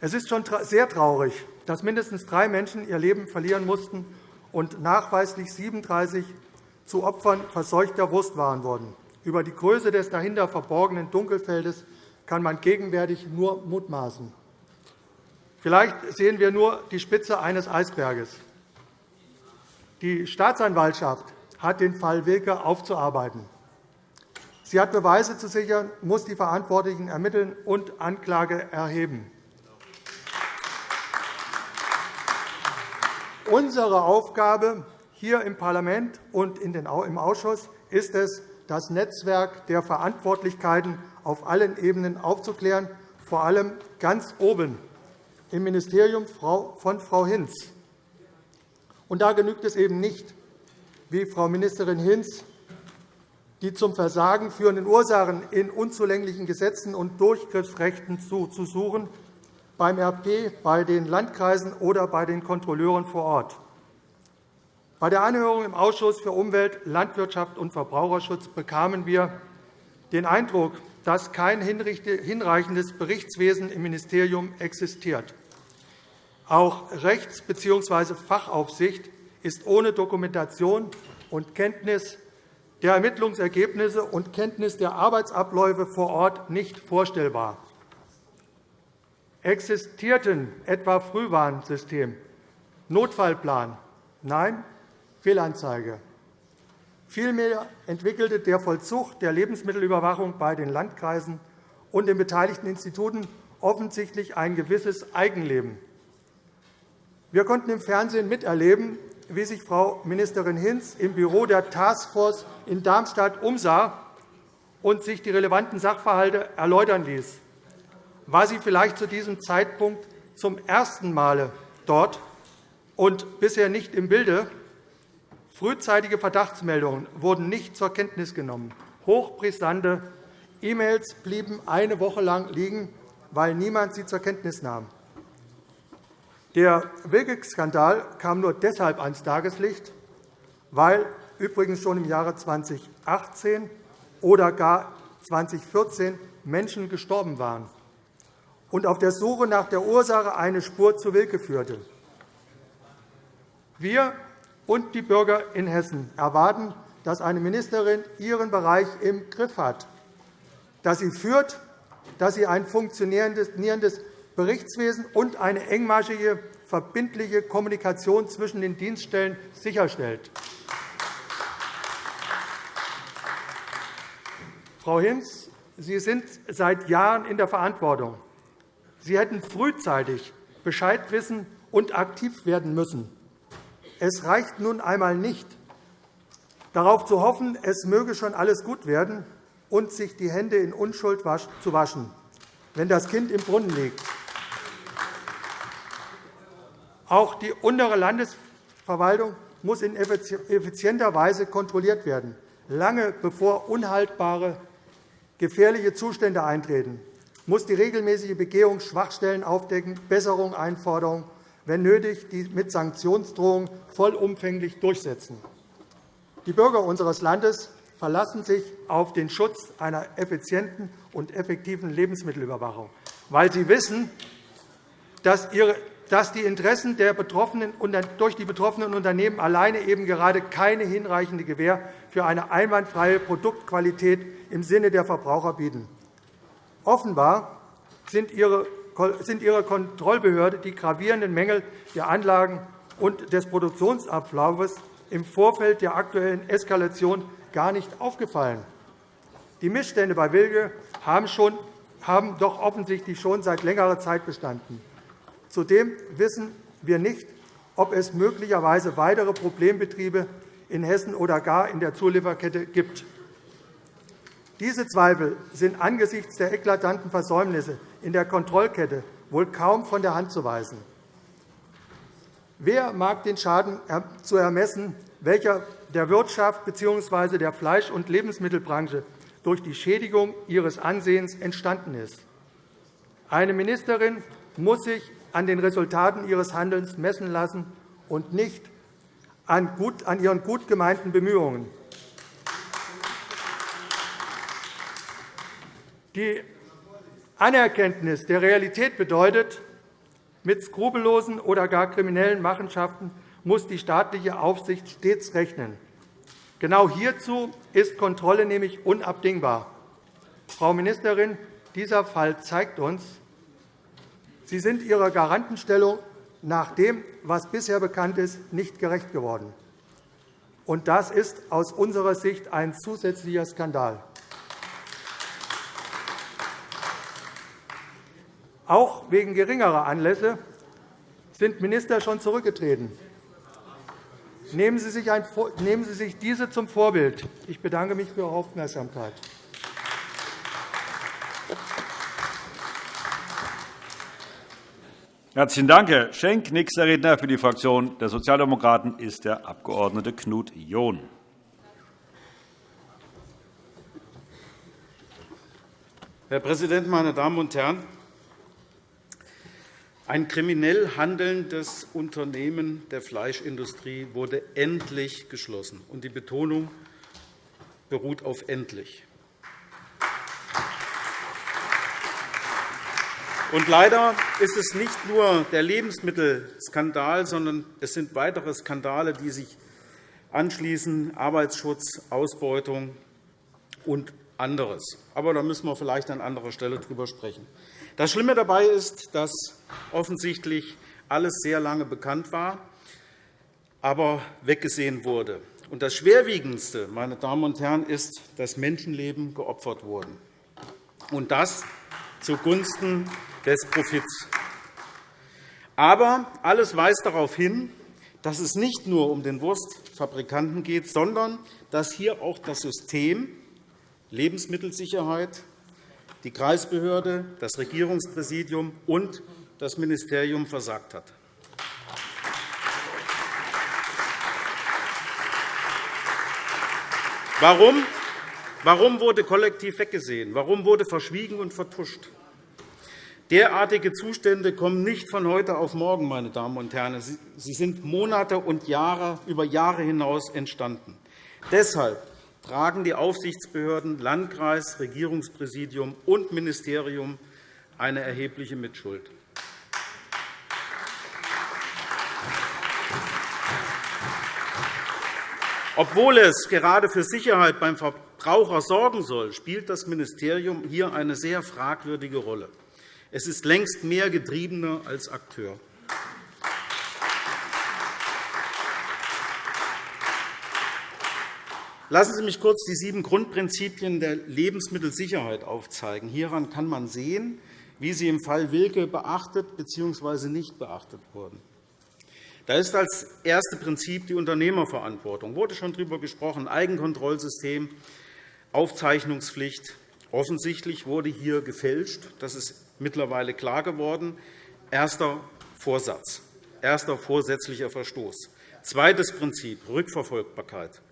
Es ist schon sehr traurig, dass mindestens drei Menschen ihr Leben verlieren mussten und nachweislich 37 zu Opfern verseuchter Wurstwaren wurden. Über die Größe des dahinter verborgenen Dunkelfeldes kann man gegenwärtig nur mutmaßen. Vielleicht sehen wir nur die Spitze eines Eisberges. Die Staatsanwaltschaft hat den Fall Wilke aufzuarbeiten. Sie hat Beweise zu sichern, muss die Verantwortlichen ermitteln und Anklage erheben. Unsere Aufgabe hier im Parlament und im Ausschuss ist es, das Netzwerk der Verantwortlichkeiten auf allen Ebenen aufzuklären, vor allem ganz oben im Ministerium von Frau Hinz. Und da genügt es eben nicht, wie Frau Ministerin Hinz die zum Versagen führenden Ursachen in unzulänglichen Gesetzen und Durchgriffsrechten zu suchen, beim RP, bei den Landkreisen oder bei den Kontrolleuren vor Ort. Bei der Anhörung im Ausschuss für Umwelt, Landwirtschaft und Verbraucherschutz bekamen wir den Eindruck, dass kein hinreichendes Berichtswesen im Ministerium existiert. Auch Rechts- bzw. Fachaufsicht ist ohne Dokumentation und Kenntnis der Ermittlungsergebnisse und Kenntnis der Arbeitsabläufe vor Ort nicht vorstellbar. Existierten etwa Frühwarnsystem, Notfallplan? Nein, Fehlanzeige. Vielmehr entwickelte der Vollzug der Lebensmittelüberwachung bei den Landkreisen und den beteiligten Instituten offensichtlich ein gewisses Eigenleben. Wir konnten im Fernsehen miterleben, wie sich Frau Ministerin Hinz im Büro der Taskforce in Darmstadt umsah und sich die relevanten Sachverhalte erläutern ließ. War sie vielleicht zu diesem Zeitpunkt zum ersten Mal dort und bisher nicht im Bilde? Frühzeitige Verdachtsmeldungen wurden nicht zur Kenntnis genommen. Hochbrisante E-Mails blieben eine Woche lang liegen, weil niemand sie zur Kenntnis nahm. Der Wilke-Skandal kam nur deshalb ans Tageslicht, weil übrigens schon im Jahre 2018 oder gar 2014 Menschen gestorben waren und auf der Suche nach der Ursache eine Spur zu Wilke führte. Wir und die Bürger in Hessen erwarten, dass eine Ministerin ihren Bereich im Griff hat, dass sie führt, dass sie ein funktionierendes Berichtswesen und eine engmaschige, verbindliche Kommunikation zwischen den Dienststellen sicherstellt. Frau Hinz, Sie sind seit Jahren in der Verantwortung. Sie hätten frühzeitig Bescheid wissen und aktiv werden müssen. Es reicht nun einmal nicht, darauf zu hoffen, es möge schon alles gut werden und sich die Hände in Unschuld zu waschen, wenn das Kind im Brunnen liegt. Auch die untere Landesverwaltung muss in effizienter Weise kontrolliert werden, lange bevor unhaltbare gefährliche Zustände eintreten, muss die regelmäßige Begehung Schwachstellen aufdecken, Besserung einfordern, wenn nötig, die mit Sanktionsdrohungen vollumfänglich durchsetzen. Die Bürger unseres Landes verlassen sich auf den Schutz einer effizienten und effektiven Lebensmittelüberwachung, weil sie wissen, dass die Interessen durch die betroffenen Unternehmen alleine eben gerade keine hinreichende Gewähr für eine einwandfreie Produktqualität im Sinne der Verbraucher bieten. Offenbar sind Ihre Kontrollbehörde die gravierenden Mängel der Anlagen und des Produktionsablaufes im Vorfeld der aktuellen Eskalation gar nicht aufgefallen. Die Missstände bei Wilke haben, schon, haben doch offensichtlich schon seit längerer Zeit bestanden. Zudem wissen wir nicht, ob es möglicherweise weitere Problembetriebe in Hessen oder gar in der Zulieferkette gibt. Diese Zweifel sind angesichts der eklatanten Versäumnisse in der Kontrollkette wohl kaum von der Hand zu weisen. Wer mag den Schaden zu ermessen, welcher der Wirtschaft bzw. der Fleisch- und Lebensmittelbranche durch die Schädigung ihres Ansehens entstanden ist? Eine Ministerin muss sich an den Resultaten ihres Handelns messen lassen und nicht an ihren gut gemeinten Bemühungen. Die Anerkenntnis der Realität bedeutet, mit skrupellosen oder gar kriminellen Machenschaften muss die staatliche Aufsicht stets rechnen. Genau hierzu ist Kontrolle nämlich unabdingbar. Frau Ministerin, dieser Fall zeigt uns, Sie sind Ihrer Garantenstellung nach dem, was bisher bekannt ist, nicht gerecht geworden. Und das ist aus unserer Sicht ein zusätzlicher Skandal. Auch wegen geringerer Anlässe sind Minister schon zurückgetreten. Nehmen Sie sich diese zum Vorbild. Ich bedanke mich für Ihre Aufmerksamkeit. Herzlichen Dank, Herr Schenk. Nächster Redner für die Fraktion der Sozialdemokraten ist der Abg. Knut John. Herr Präsident, meine Damen und Herren! Ein kriminell handelndes Unternehmen der Fleischindustrie wurde endlich geschlossen. und Die Betonung beruht auf endlich. Und leider ist es nicht nur der Lebensmittelskandal, sondern es sind weitere Skandale, die sich anschließen, Arbeitsschutz, Ausbeutung und anderes. Aber da müssen wir vielleicht an anderer Stelle darüber sprechen. Das Schlimme dabei ist, dass offensichtlich alles sehr lange bekannt war, aber weggesehen wurde. Und das Schwerwiegendste, meine Damen und Herren, ist, dass Menschenleben geopfert wurden, und das zugunsten des Profits. Aber alles weist darauf hin, dass es nicht nur um den Wurstfabrikanten geht, sondern dass hier auch das System Lebensmittelsicherheit, die Kreisbehörde, das Regierungspräsidium und das Ministerium versagt hat. Warum? Warum wurde kollektiv weggesehen? Warum wurde verschwiegen und vertuscht? Derartige Zustände kommen nicht von heute auf morgen, meine Damen und Herren. Sie sind Monate und Jahre, über Jahre hinaus entstanden. Deshalb tragen die Aufsichtsbehörden Landkreis, Regierungspräsidium und Ministerium eine erhebliche Mitschuld. Obwohl es gerade für Sicherheit beim Verbraucher sorgen soll, spielt das Ministerium hier eine sehr fragwürdige Rolle. Es ist längst mehr Getriebener als Akteur. Lassen Sie mich kurz die sieben Grundprinzipien der Lebensmittelsicherheit aufzeigen. Hieran kann man sehen, wie sie im Fall Wilke beachtet bzw. nicht beachtet wurden. Da ist als erstes Prinzip die Unternehmerverantwortung. Wurde schon darüber gesprochen, Eigenkontrollsystem, Aufzeichnungspflicht. Offensichtlich wurde hier gefälscht. Das ist mittlerweile klar geworden. Erster Vorsatz, erster vorsätzlicher Verstoß. Zweites Prinzip, Rückverfolgbarkeit.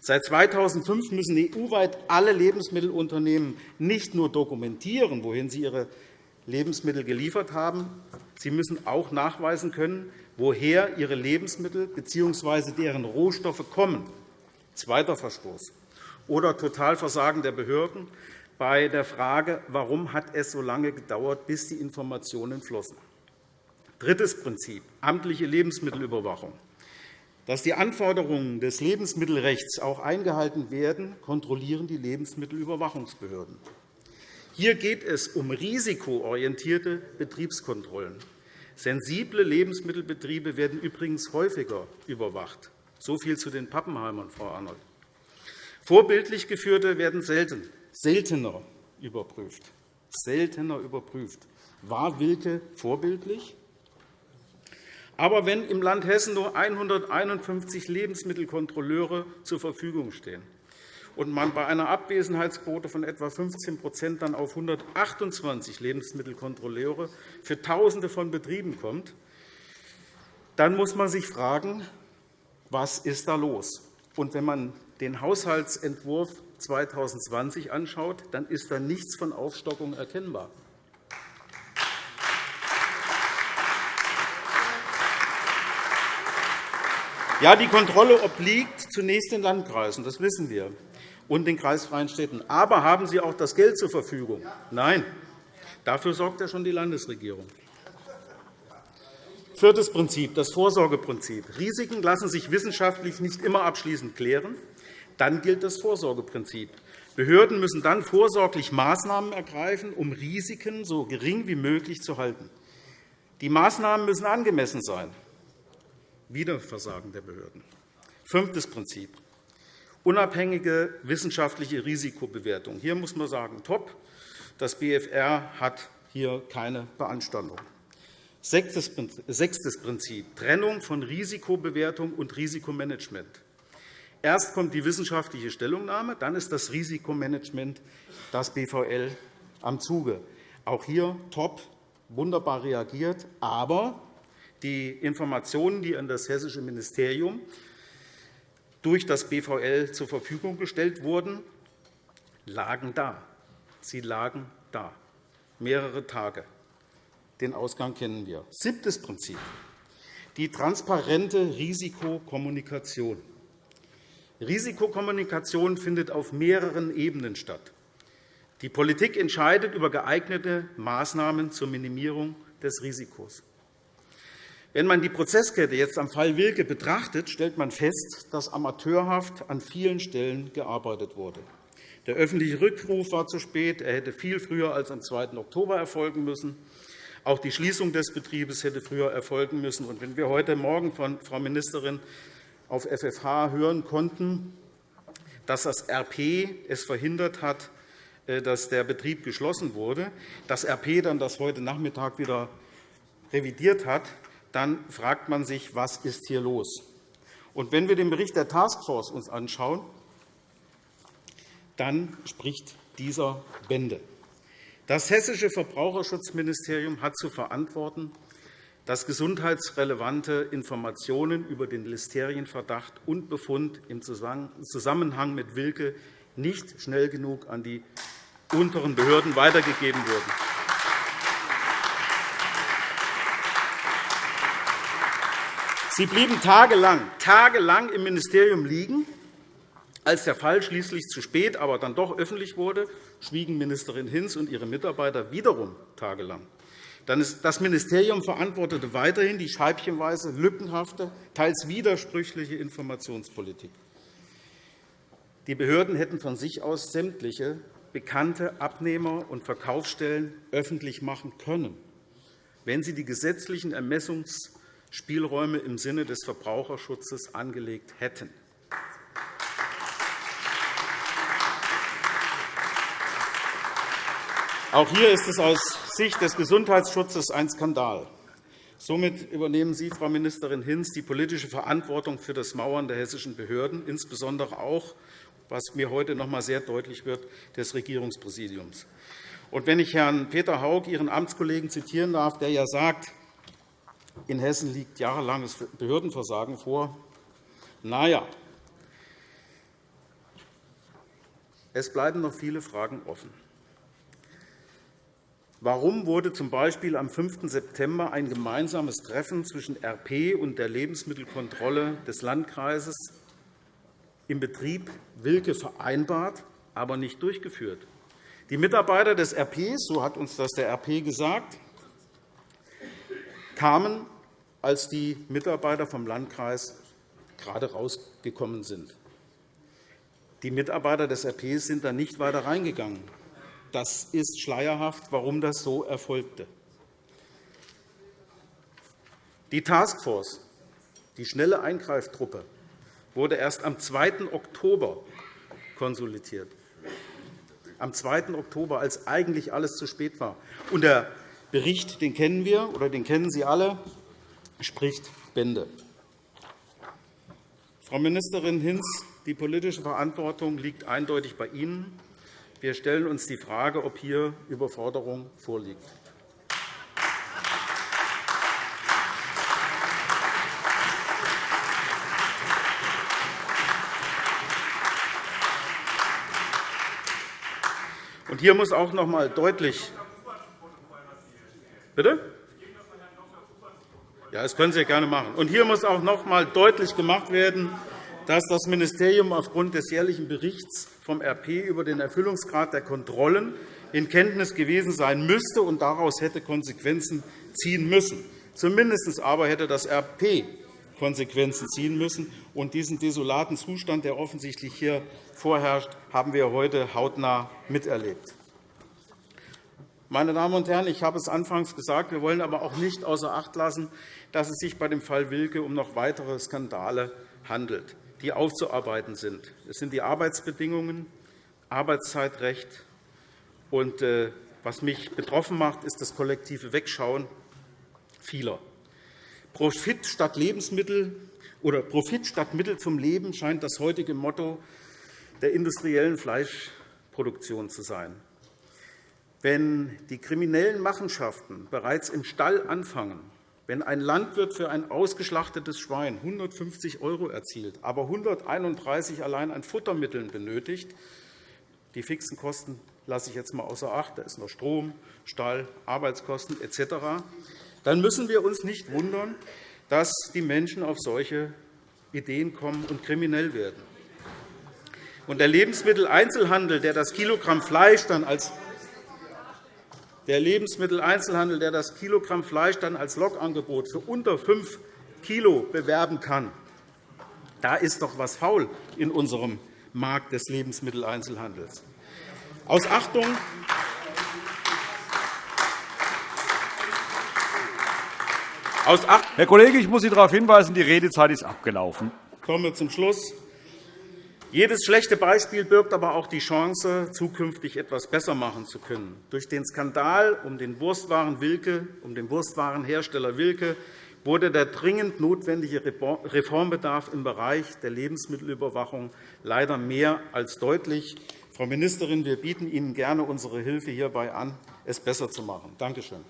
Seit 2005 müssen EU-weit alle Lebensmittelunternehmen nicht nur dokumentieren, wohin sie ihre Lebensmittel geliefert haben, sie müssen auch nachweisen können, woher ihre Lebensmittel bzw. deren Rohstoffe kommen. Zweiter Verstoß. Oder Totalversagen der Behörden bei der Frage, warum hat es so lange gedauert, bis die Informationen flossen. Drittes Prinzip, amtliche Lebensmittelüberwachung. Dass die Anforderungen des Lebensmittelrechts auch eingehalten werden, kontrollieren die Lebensmittelüberwachungsbehörden. Hier geht es um risikoorientierte Betriebskontrollen. Sensible Lebensmittelbetriebe werden übrigens häufiger überwacht. So viel zu den Pappenheimern, Frau Arnold. Vorbildlich Geführte werden selten, seltener überprüft. Seltener überprüft. War Wilke vorbildlich? Aber wenn im Land Hessen nur 151 Lebensmittelkontrolleure zur Verfügung stehen, und man bei einer Abwesenheitsquote von etwa 15 dann auf 128 Lebensmittelkontrolleure für Tausende von Betrieben kommt, dann muss man sich fragen, was ist da los? Und wenn man den Haushaltsentwurf 2020 anschaut, dann ist da nichts von Aufstockung erkennbar. Ja, die Kontrolle obliegt zunächst den Landkreisen, das wissen wir und den kreisfreien Städten. Aber haben Sie auch das Geld zur Verfügung? Nein. Dafür sorgt ja schon die Landesregierung. Viertes Prinzip, das Vorsorgeprinzip. Risiken lassen sich wissenschaftlich nicht immer abschließend klären. Dann gilt das Vorsorgeprinzip. Behörden müssen dann vorsorglich Maßnahmen ergreifen, um Risiken so gering wie möglich zu halten. Die Maßnahmen müssen angemessen sein. Wieder Versagen der Behörden. Fünftes Prinzip unabhängige wissenschaftliche Risikobewertung. Hier muss man sagen, top. Das BFR hat hier keine Beanstandung. Sechstes Prinzip, Trennung von Risikobewertung und Risikomanagement. Erst kommt die wissenschaftliche Stellungnahme, dann ist das Risikomanagement, das BVL, am Zuge. Auch hier top, wunderbar reagiert. Aber die Informationen, die an das hessische Ministerium durch das BVL zur Verfügung gestellt wurden, lagen da. Sie lagen da, mehrere Tage. Den Ausgang kennen wir. Siebtes Prinzip. Die transparente Risikokommunikation. Risikokommunikation findet auf mehreren Ebenen statt. Die Politik entscheidet über geeignete Maßnahmen zur Minimierung des Risikos. Wenn man die Prozesskette jetzt am Fall Wilke betrachtet, stellt man fest, dass amateurhaft an vielen Stellen gearbeitet wurde. Der öffentliche Rückruf war zu spät. Er hätte viel früher als am 2. Oktober erfolgen müssen. Auch die Schließung des Betriebes hätte früher erfolgen müssen. Und wenn wir heute Morgen von Frau Ministerin auf FFH hören konnten, dass das RP es verhindert hat, äh, dass der Betrieb geschlossen wurde, das RP dann das heute Nachmittag wieder revidiert hat, dann fragt man sich, was ist hier los? Und wenn wir den Bericht der Taskforce uns anschauen, dann spricht dieser Bände. Das Hessische Verbraucherschutzministerium hat zu verantworten, dass gesundheitsrelevante Informationen über den Listerienverdacht und Befund im Zusammenhang mit Wilke nicht schnell genug an die unteren Behörden weitergegeben wurden. Sie blieben tagelang, tagelang im Ministerium liegen. Als der Fall schließlich zu spät, aber dann doch öffentlich wurde, schwiegen Ministerin Hinz und ihre Mitarbeiter wiederum tagelang. Das Ministerium verantwortete weiterhin die scheibchenweise lückenhafte, teils widersprüchliche Informationspolitik. Die Behörden hätten von sich aus sämtliche bekannte Abnehmer- und Verkaufsstellen öffentlich machen können, wenn sie die gesetzlichen Ermessungsspielräume im Sinne des Verbraucherschutzes angelegt hätten. Auch hier ist es aus Sicht des Gesundheitsschutzes ein Skandal. Somit übernehmen Sie, Frau Ministerin Hinz, die politische Verantwortung für das Mauern der hessischen Behörden, insbesondere auch, was mir heute noch einmal sehr deutlich wird, des Regierungspräsidiums. Und wenn ich Herrn Peter Haug, Ihren Amtskollegen, zitieren darf, der ja sagt, in Hessen liegt jahrelanges Behördenversagen vor, na ja, es bleiben noch viele Fragen offen. Warum wurde z.B. am 5. September ein gemeinsames Treffen zwischen RP und der Lebensmittelkontrolle des Landkreises im Betrieb Wilke vereinbart, aber nicht durchgeführt? Die Mitarbeiter des RP, so hat uns das der RP gesagt, kamen, als die Mitarbeiter vom Landkreis gerade rausgekommen sind. Die Mitarbeiter des RP sind da nicht weiter reingegangen. Das ist schleierhaft, warum das so erfolgte. Die Taskforce, die schnelle Eingreiftruppe, wurde erst am 2. Oktober konsolidiert. Am 2. Oktober, als eigentlich alles zu spät war. Und der Bericht, den kennen wir oder den kennen Sie alle, spricht Bände. Frau Ministerin Hinz, die politische Verantwortung liegt eindeutig bei Ihnen. Wir stellen uns die Frage, ob hier Überforderung vorliegt. Und hier muss auch noch einmal deutlich Bitte? Ja, das können Sie gerne machen. Und hier muss auch noch einmal deutlich gemacht werden, dass das Ministerium aufgrund des jährlichen Berichts vom RP über den Erfüllungsgrad der Kontrollen in Kenntnis gewesen sein müsste und daraus hätte Konsequenzen ziehen müssen. Zumindest aber hätte das RP Konsequenzen ziehen müssen. Und diesen desolaten Zustand, der offensichtlich hier vorherrscht, haben wir heute hautnah miterlebt. Meine Damen und Herren, ich habe es anfangs gesagt, wir wollen aber auch nicht außer Acht lassen, dass es sich bei dem Fall Wilke um noch weitere Skandale handelt die aufzuarbeiten sind. Es sind die Arbeitsbedingungen, Arbeitszeitrecht. Und, äh, was mich betroffen macht, ist das kollektive Wegschauen vieler. Profit statt Lebensmittel oder Profit statt Mittel zum Leben scheint das heutige Motto der industriellen Fleischproduktion zu sein. Wenn die kriminellen Machenschaften bereits im Stall anfangen, wenn ein Landwirt für ein ausgeschlachtetes Schwein 150 € erzielt, aber 131 € allein an Futtermitteln benötigt, die fixen Kosten lasse ich jetzt einmal außer Acht, da ist noch Strom, Stall, Arbeitskosten etc., dann müssen wir uns nicht wundern, dass die Menschen auf solche Ideen kommen und kriminell werden. Und der Lebensmitteleinzelhandel, der das Kilogramm Fleisch dann als der Lebensmitteleinzelhandel, der das Kilogramm Fleisch dann als Lokangebot für unter 5 kg bewerben kann, da ist doch etwas faul in unserem Markt des Lebensmitteleinzelhandels. Aus Achtung Herr Kollege, ich muss Sie darauf hinweisen, die Redezeit ist abgelaufen. Ich komme zum Schluss. Jedes schlechte Beispiel birgt aber auch die Chance, zukünftig etwas besser machen zu können. Durch den Skandal um den Wurstwaren Wilke, um den Wurstwarenhersteller Wilke wurde der dringend notwendige Reformbedarf im Bereich der Lebensmittelüberwachung leider mehr als deutlich. Frau Ministerin, wir bieten Ihnen gerne unsere Hilfe hierbei an, es besser zu machen. Danke schön.